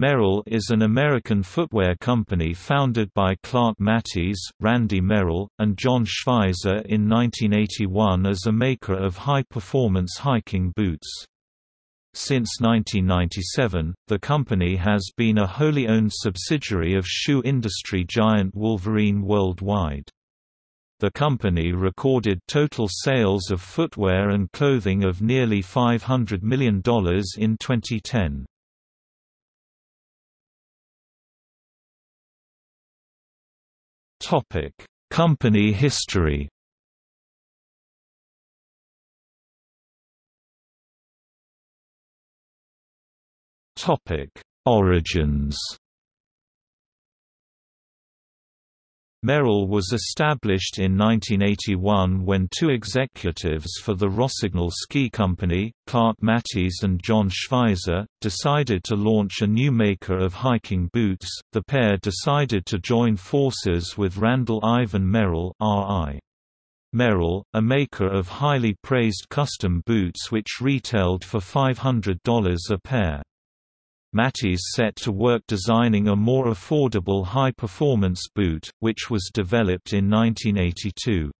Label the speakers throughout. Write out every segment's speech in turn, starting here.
Speaker 1: Merrell is an American footwear company founded by Clark Matis, Randy Merrell, and John Schweizer in 1981 as a maker of high-performance hiking boots. Since 1997, the company has been a wholly owned subsidiary of shoe industry giant Wolverine Worldwide. The company recorded total sales of footwear and clothing of nearly $500 million in 2010. Topic: Company history. Topic: Origins. Merrell was established in 1981 when two executives for the Rossignol Ski Company, Clark Matis and John Schweizer, decided to launch a new maker of hiking boots. The pair decided to join forces with Randall Ivan Merrell (RI). Merrell, a maker of highly praised custom boots which retailed for $500 a pair. Matis set to work designing a more affordable high-performance boot, which was developed in 1982.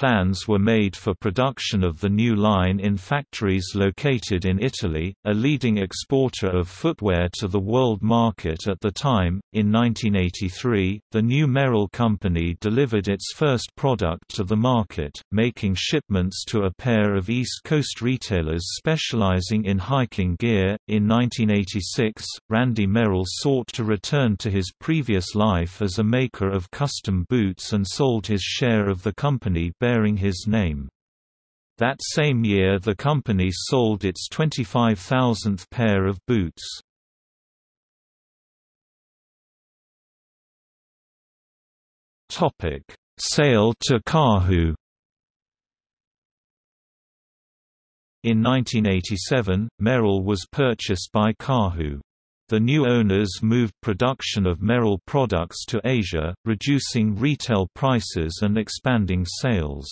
Speaker 1: Plans were made for production of the new line in factories located in Italy, a leading exporter of footwear to the world market at the time. In 1983, the new Merrell company delivered its first product to the market, making shipments to a pair of East Coast retailers specializing in hiking gear. In 1986, Randy Merrell sought to return to his previous life as a maker of custom boots and sold his share of the company bearing his name. That same year the company sold its 25,000th pair of boots. Sale to Karhu In 1987, Merrell was purchased by Karhu. The new owners moved production of Merrell products to Asia, reducing retail prices and expanding sales.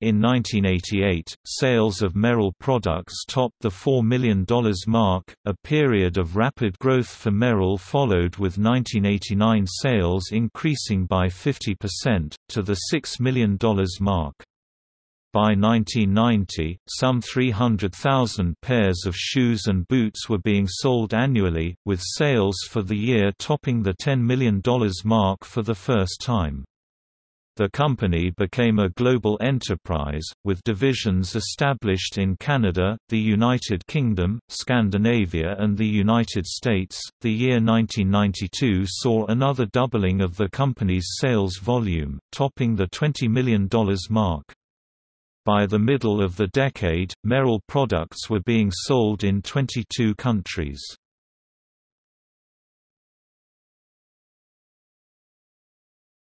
Speaker 1: In 1988, sales of Merrell products topped the $4 million mark. A period of rapid growth for Merrell followed with 1989 sales increasing by 50%, to the $6 million mark. By 1990, some 300,000 pairs of shoes and boots were being sold annually, with sales for the year topping the $10 million mark for the first time. The company became a global enterprise, with divisions established in Canada, the United Kingdom, Scandinavia, and the United States. The year 1992 saw another doubling of the company's sales volume, topping the $20 million mark. By the middle of the decade, Merrell products were being sold in 22 countries.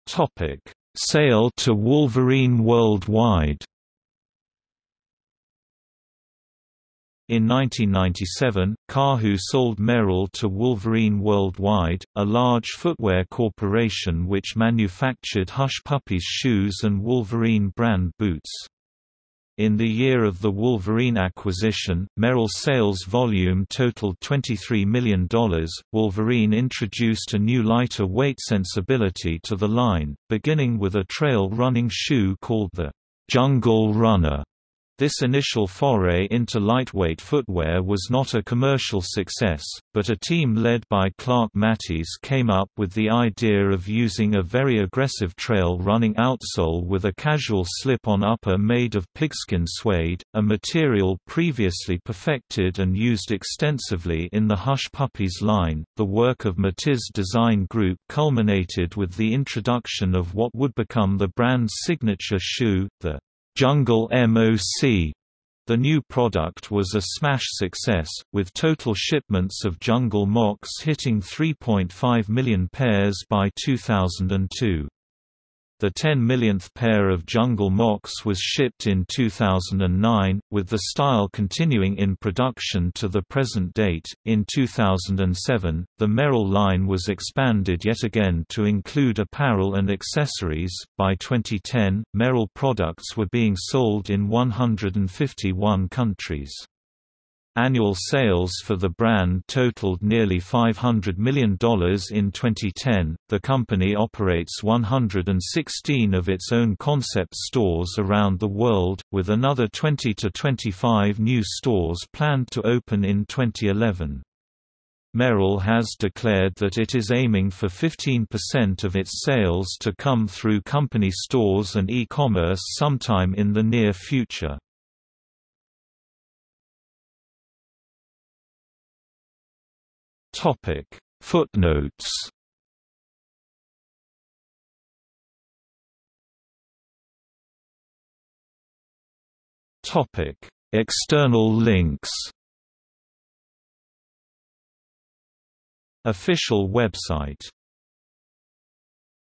Speaker 1: Topic: Sale to Wolverine worldwide. In 1997, Karhu sold Merrell to Wolverine Worldwide, a large footwear corporation which manufactured Hush Puppies shoes and Wolverine brand boots. In the year of the Wolverine acquisition, Merrell's sales volume totaled $23 million. Wolverine introduced a new lighter weight sensibility to the line, beginning with a trail running shoe called the Jungle Runner. This initial foray into lightweight footwear was not a commercial success, but a team led by Clark Matis came up with the idea of using a very aggressive trail running outsole with a casual slip-on upper made of pigskin suede, a material previously perfected and used extensively in the Hush Puppies line. The work of Matis Design Group culminated with the introduction of what would become the brand's signature shoe, the Jungle MOC. The new product was a smash success, with total shipments of Jungle Mocs hitting 3.5 million pairs by 2002. The 10 millionth pair of Jungle Mocs was shipped in 2009, with the style continuing in production to the present date. In 2007, the Merrell line was expanded yet again to include apparel and accessories. By 2010, Merrell products were being sold in 151 countries. Annual sales for the brand totaled nearly $500 million in 2010. The company operates 116 of its own concept stores around the world, with another 20 to 25 new stores planned to open in 2011. Merrell has declared that it is aiming for 15% of its sales to come through company stores and e-commerce sometime in the near future. Topic. Footnotes. Topic. External links. Official website